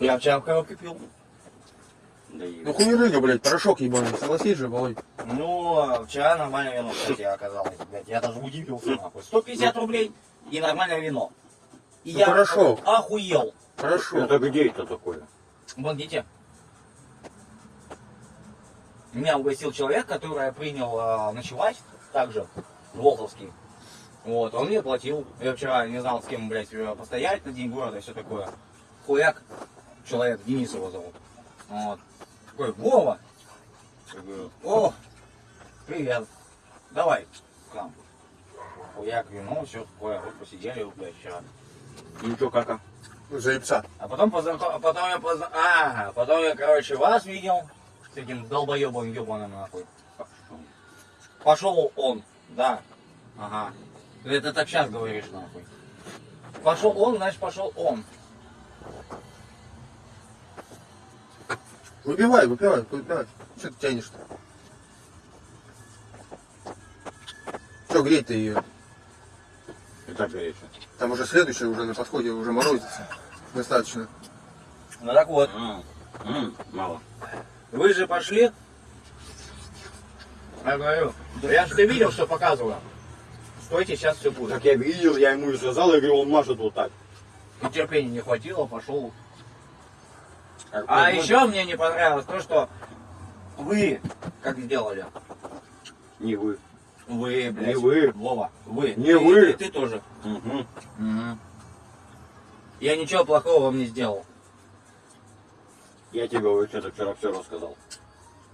Я вчера в коробке пил. Да и... Ну хумерыга, блядь, порошок ебаный. Согласись же, Володь. Ну, а вчера нормальное вино, кстати, оказалось, блядь. Я даже удивился, нахуй. 150 рублей и нормальное вино. И Ну, я хорошо. охуел. Хорошо. Это где это такое? Помогите. Меня угостил человек, который принял а, ночевать также, Волховский. Вот, он мне платил. Я вчера не знал, с кем, блядь, э, постоять на день города и все такое. Хуяк, человек, Денис его зовут. Вот. Такой, Вова. Я о, привет. Давай к нам. Хуяк, вино, все такое. Вот посидели, блядь, вчера. И что, как? Заебца. А потом, познаком... а потом я позна... А, потом я, короче, вас видел с этим долбоебом ебаным нахуй. Пошел он, да. Ага. Это так сейчас говоришь нахуй. Пошел он, значит пошел он. Выпивай, выпивай, выпивай. Что ты тянешь-то? Что греть-то ее? И так горячо. Там уже следующее, уже на подходе, уже морозится. Достаточно. Ну так вот, А, м, мало. вы же пошли. Я говорю, я же ты видел, что показываю. Стойте, сейчас все будет. Так я видел, я ему и сказал, я говорю, он машет вот так. И терпения не хватило, пошел Как А бы, еще мне не понравилось то, что вы как сделали. Не вы. Вы, блядь. Не вы. Вова, вы. Не Ты- вы. Ты, ты тоже. Угу. Я ничего плохого вам не сделал. Я тебе вообще-то вчера все рассказал.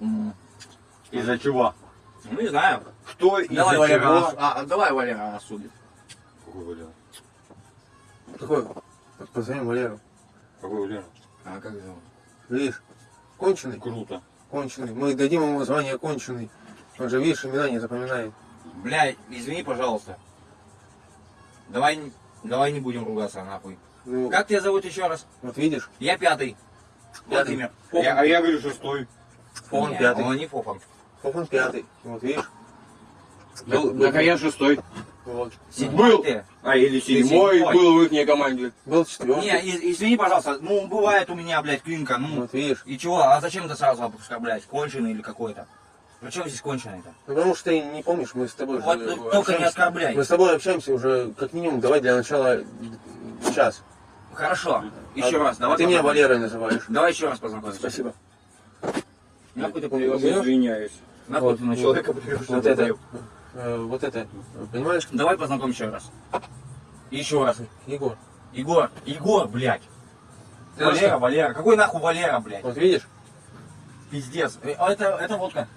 Мгм. Из-за чего? Ну, не знаю. Кто из-за Валера, чего? рас- а, давай, Валера, рассудит. Какой Валера? Какой? Позвоним Валеру. Какой Валера? А как зовут? Видишь? Конченый? Круто. Конченый. Мы дадим ему звание конченый. Он же, видишь, имена не запоминает. Блядь, извини, пожалуйста. Давай, не- давай не будем ругаться, нахуй. Ну, Как тебя зовут еще раз? вот видишь? Я пятый. Пятый. Владимир. Я- а я говорю шестой. Не, пятый. Он не Фофан. Он пятый. Вот видишь? Был, Так а я шестой. вот. Седьмой Был. ты. А или седьмой седьмой. был в их команде. был четвертый. Не, и- извини, пожалуйста, ну бывает у меня, блядь, клинка, ну. Вот видишь? И чего? А зачем ты сразу оскорблять? Конченый или какой-то? Причем здесь конченый-то? Ну, потому что ты не помнишь, мы с тобой Вот, же ну, общаемся. только не оскорбляй. Мы с тобой общаемся уже как минимум, давай для начала час. Хорошо. Еще А- раз, а давай. ты меня. Валерой называешь. Давай еще раз познакомимся. Спасибо. Нахуй ты Я привез? извиняюсь. Нахуй Вот, ты на вот. человека привез? Вот это, э, вот это, понимаешь? Давай познакомимся еще раз. Еще раз. Егор, Егор, Егор, блядь. Ты Валера, что? Валера. Какой нахуй Валера, блядь? вот видишь? Пиздец. Э, а Это, это водка.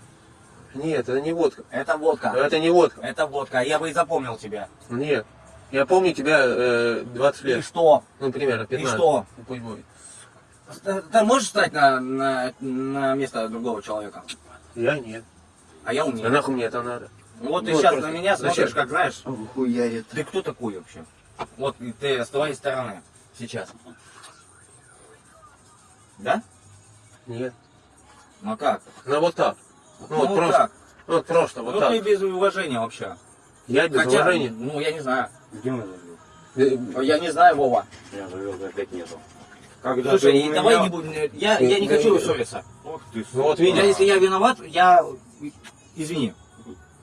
Нет, это не водка. Это водка. Это не водка. Это водка. Я бы и запомнил тебя. Нет. Я помню тебя э, 20 И лет. что? Ну, примерно 15. И что? Пусть будет. Ты, ты можешь встать на, на, на место другого человека? Я нет. А я А умею. нахуй мне это надо? Вот ты Ну, сейчас на меня смотришь, как знаешь, Хуярит. ты кто такой вообще? Вот ты с твоей стороны сейчас. Да? Нет. Ну а как? Ну, вот так. Ну, Ну, вот вот просто. так. Вот просто, вот ну так. ты без уважения вообще. Я без Хотя, уважения. ну я не знаю. Где мы завел? Э, Я не знаю, Вова. Я завел, опять нету. Когда Слушай, у давай меня- не будем. Я, я не хочу ссориться. Ох ты, Ну, вот видишь. Если я виноват, я. Извини.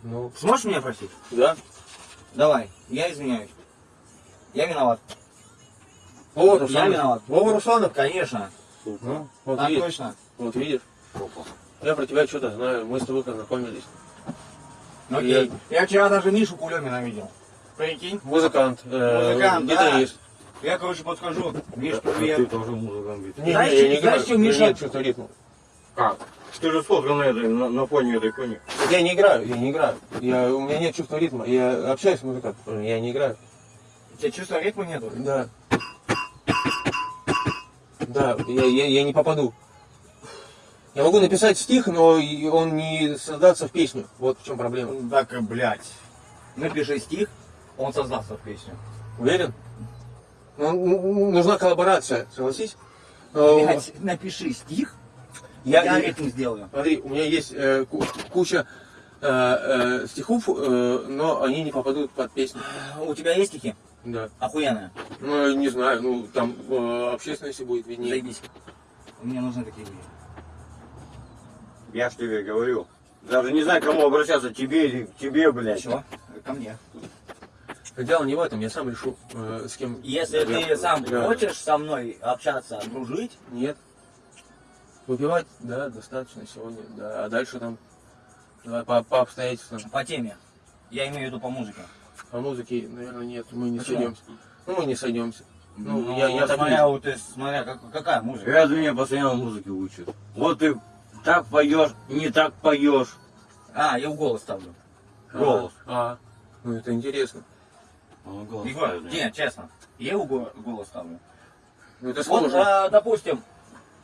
Ну, Сможешь меня простить? да. Давай, я извиняюсь. Я виноват. Вова Я Русланов. виноват. Вова Русланов. Конечно. Ну, вот Так видишь. точно. Вот видишь. Опа. Я про тебя что-то знаю. Мы с тобой познакомились. Ну, Окей. Я вчера даже Мишу Кулемина видел. Прикинь. Музыкант. э, Музыкант, да. гитарист. Я, короче, подхожу. Миш, Да, Ты привет. тоже музыкант. Не, Знаешь, не, я не знаешь, играю. что Миша- Нет чувства ритма. Как? Ты же сфоткал на, этой, на, на фоне этой кони. Я не играю, я не играю. Я, у меня нет чувства ритма. Я общаюсь с музыкантом, я не играю. У тебя чувства ритма нету? Да. Да, я, я, я не попаду. Я могу написать стих, но он не создаться в песню. Вот в чем проблема. Так, блядь. Напиши стих, он создастся в песню. Уверен? Ну, ну, нужна коллаборация, согласись? Блядь, напиши стих, Я, я, я- ритм сделаю. Смотри, у меня есть э, ку- куча э, э, стихов, э, но они не попадут под песню. У тебя есть стихи? Да. Охуенная. Ну, не знаю, ну, там э, общественности будет виднее. Заебись. Мне нужны такие люди. Я ж тебе говорю. Даже не знаю, к кому обращаться, тебе или к тебе, блядь. Чего? Ко мне. Дело не в этом, я сам решу, э, с кем... Если ты Я- сам я- хочешь со мной общаться, дружить, Нет. Выпивать, да, достаточно сегодня, да. А дальше там, давай по, по обстоятельствам. по теме. Я имею в виду по музыке. По музыке, наверное, нет, мы не Почему? сойдемся. Ну, мы не сойдемся. Ну, Ну, я, я смотря, вот, ты, смотря как- какая музыка. Разве меня постоянно музыки учат? Вот ты так поешь, не так поешь. А, я в голос ставлю. Голос. А, а, ну это интересно. Он голос Егор, ставит, да. нет, честно. Я в го- голос ставлю. Ну это Вот, сложно. а, допустим,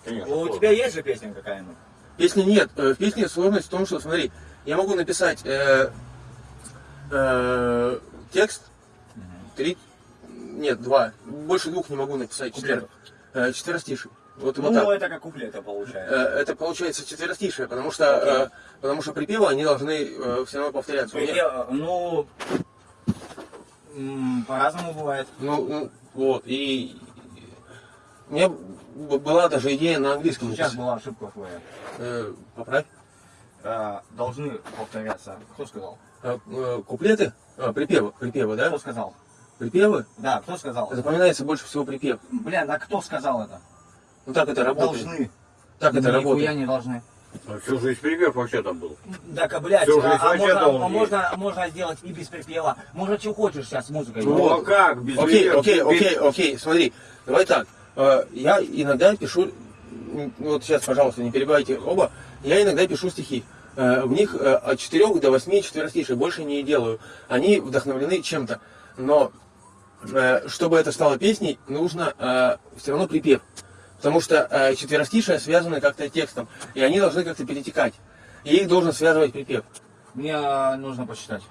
Конечно, у сложно. тебя есть же песня какая-нибудь? Песни нет. Э, В песне сложность в том, что, смотри, я могу написать э, э, текст, три, нет, два, больше двух не могу написать. Четвер, э, четверостиший. Вот, вот ну, так. это как куплеты Э, получается. Это получается четверостишее, потому что, э, потому что припевы, они должны все равно повторяться. Припев- ну, м, по-разному бывает. Ну, ну, вот, и у меня была даже идея на английском Сейчас написать. была ошибка твоя. Э, поправь. А, должны повторяться. Кто сказал? Э, э, куплеты, а, припевы, припевы, да? Кто сказал? Припевы, Да, кто сказал? запоминается больше всего припев. Блин, а кто сказал это? Ну так это работает. Должны. Так это работает. не должны. А всю жизнь припев вообще там был. Так, а, блядь, Всю а, жизнь а вообще можно, а можно, можно сделать и без припева. Можно что хочешь сейчас с музыкой. Ну а как? Без Окей, припева? окей, Без- окей, окей, смотри, давай так. Э, Я иногда пишу, вот сейчас, пожалуйста, не перебивайте оба, я иногда пишу стихи. Э, В них э, от 4 до 8 четверостишей, больше не делаю. Они вдохновлены чем-то. Но чтобы это стало песней, нужно все равно припев. Потому что четверостишие связаны как-то текстом, и они должны как-то перетекать. И их должен связывать припев. Мне нужно посчитать.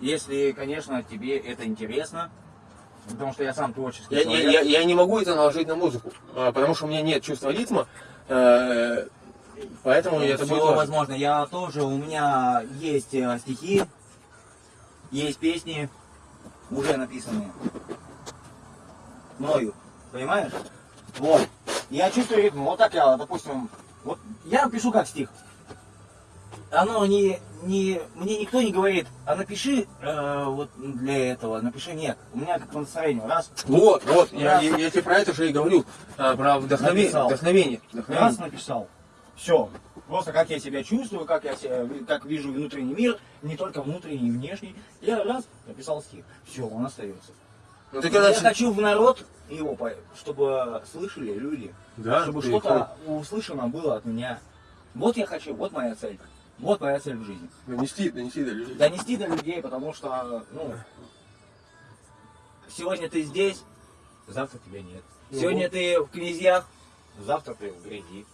Если, конечно, тебе это интересно, потому что я сам творческий Я, я, человек. я, я не могу это наложить на музыку, а, потому что у меня нет чувства ритма, э, поэтому это Всё будет важно. возможно. Я тоже, у меня есть э, стихи, есть песни, уже написанные мною, понимаешь? Вот. Я чувствую ритм. Вот так я, допустим, вот я пишу как стих. Оно не, не, мне никто не говорит, а напиши э, вот для этого, напиши нет. У меня как по настроению. Раз, Вот, вот, я, Раз. я, я тебе про это же и говорю, а, про вдохновение. Написал. Вдохновение. раз вдохновение. написал. Все. Просто как я себя чувствую, как я себя, как вижу внутренний мир, не только внутренний и внешний. Я раз написал стих. Все, он остается. Ну ты когда... Я хочу в народ его, чтобы слышали люди, Да, чтобы что-то услышано было от меня. Вот я хочу, вот моя цель. Вот моя цель в жизни. Донести, донести до людей. Донести до людей, потому что, ну, сегодня ты здесь, завтра тебя нет. Ну Сегодня вот. ты в князьях, завтра ты в грязи.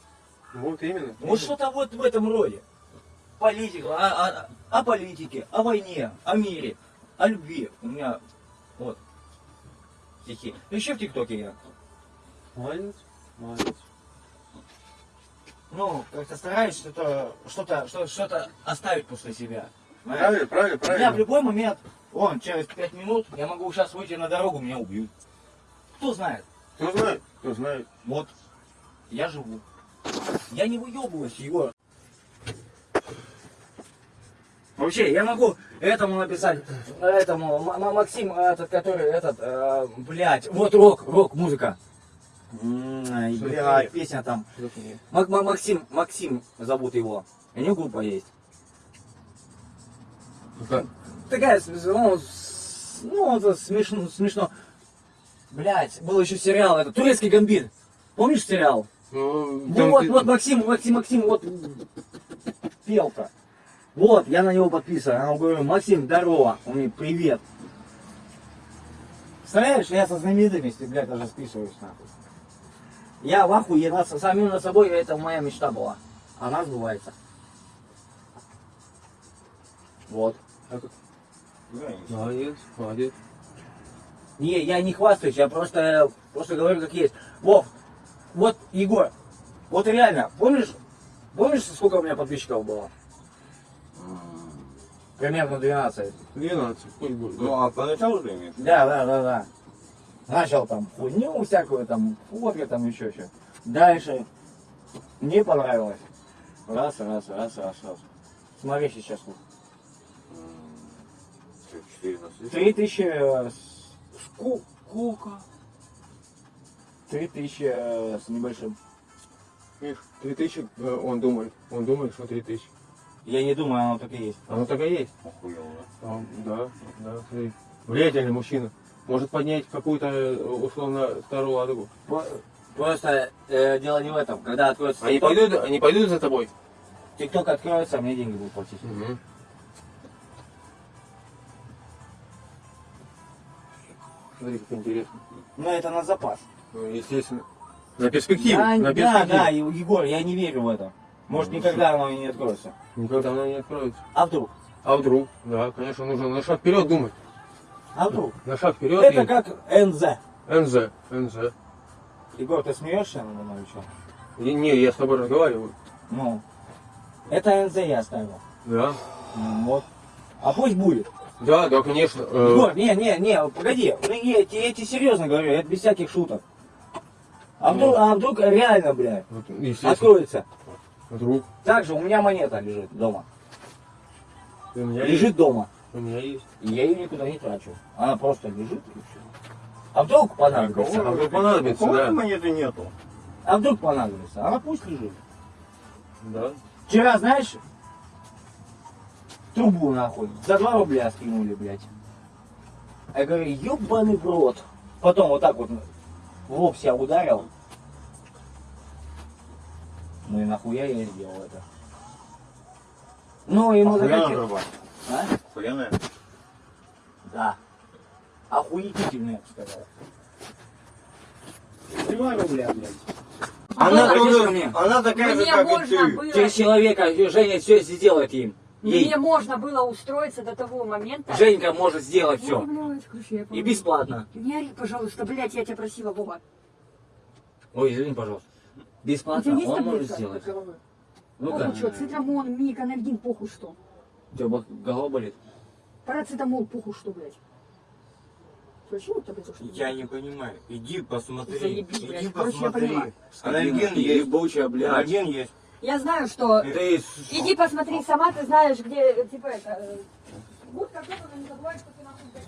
Вот именно. Вот что-то вот в этом роде. Политика, о, о- о политике, о войне, о мире, о любви. У меня вот стихи. Еще в ТикТоке я. Молодец, молодец. Ну, как-то стараюсь что-то, что-то, что- что-то оставить после себя. Знаешь? Правильно, правильно, Меня в правильно. любой момент, вон, через пять минут, я могу сейчас выйти на дорогу, меня убьют. Кто знает? Кто знает, кто знает. Вот, я живу. Я не выебываюсь, Егор. Вообще, я могу этому написать, этому, Максим, этот, который, этот, э, блядь, вот рок, рок, музыка. Блядь, песня там. Мак- Ма- Максим, Максим зовут его. У него группа есть. Такая, ну, ну, это смешно, смешно. Блять, был еще сериал, это турецкий гамбит. Помнишь сериал? Ну, вот, ты- вот Максим, Максим, Максим, вот пел-то. Вот, я на него подписан. Я говорю, Максим, здорово. Он мне, привет. Представляешь, я со знаменитостью, блядь, даже списываюсь нахуй. Я в ахуе над, самим над собой, это моя мечта была. Она сбывается. Вот. Молодец, молодец. Не, я не хвастаюсь, я просто, просто говорю как есть. Вов, вот, Егор, вот реально, помнишь, помнишь, сколько у меня подписчиков было? Примерно 12. 12, пусть будет. Ну, а поначалу ты имеешь? Да, да, да, да. Начал там хуйню всякую, там, фотки, там еще что. Дальше не понравилось. Раз, раз, раз, раз, раз. Смотри сейчас. сколько. Что, 14? Три тысячи... э, Сколько? Три тысячи э, с небольшим. Видишь, 3000, э, он думает, он думает, что 3000. Я не думаю, оно так и есть. Оно так и есть. Охуел, да? А, да, да, смотри. Влиятельный мужчина. Может поднять какую-то, э, условно, старую ладогу. Просто э, дело не в этом. Когда откроется Они пойдут, они пойдут за тобой? TikTok откроется, а мне деньги будут платить. Угу. Смотри, как интересно. Но это на запас. Ну, естественно. На перспективу. Да, на да, перспективу. да, и- Егор, я не верю в это. Может, никогда оно и не откроется. Никогда она не откроется. А вдруг? А вдруг? Да, конечно, нужно на шаг вперед думать. А вдруг? На шаг вперед. Это и- как НЗ. НЗ. НЗ. Егор, ты смеешься надо мной что? И- Не, я с тобой разговариваю. Ну. Это НЗ я оставил. Да. Ну, Вот. А пусть будет. Да, да, конечно. Э, Егор, не, не, не, погоди. Ну, Я, я тебе серьезно говорю, это без всяких шуток. А вдруг, а вдруг реально, естественно. откроется. Вдруг. Также у меня монета лежит дома. Есть. Лежит дома. У меня есть. И я ее никуда не трачу. Она просто лежит и все. А вдруг понадобится? А вдруг понадобится, да. монеты нету? А вдруг понадобится? Она пусть лежит. Да. Вчера, знаешь, трубу нахуй за 2 рубля скинули, блядь. Я говорю, ебаный в рот. Потом вот так вот в лоб себя ударил. Ну и нахуя я сделал это. Ну, захотелось. труба. А? Охуенная. Да. Охуительно, я бы сказал. 2 рубля, блядь. Она, Обратись тоже- мне. она такая же, Мне как и ты. было, Через человека Женя все сделает им. Ей. мне можно было устроиться до того момента. Женька может сделать все. И бесплатно. Не ори, пожалуйста, блядь, я тебя просила, Вова. Ой, извини, пожалуйста. Бесплатно он может сделать. Ну-ка, Похуй, что, цитрамон, мик, анальгин, похуй что. У тебя голова болит? Парацетамол, похуй что, блядь. Почему таблетку? Я не понимаю. Иди посмотри. Заебись, Иди блядь. Короче, я посмотри. поняла. Анальгин есть. Ебучая, блядь. Анальгин есть. Я знаю, что... Ты Иди посмотри сама, ты знаешь, где, э, типа, это... э, Будь как это, но не забывай, что ты нахуй блядь,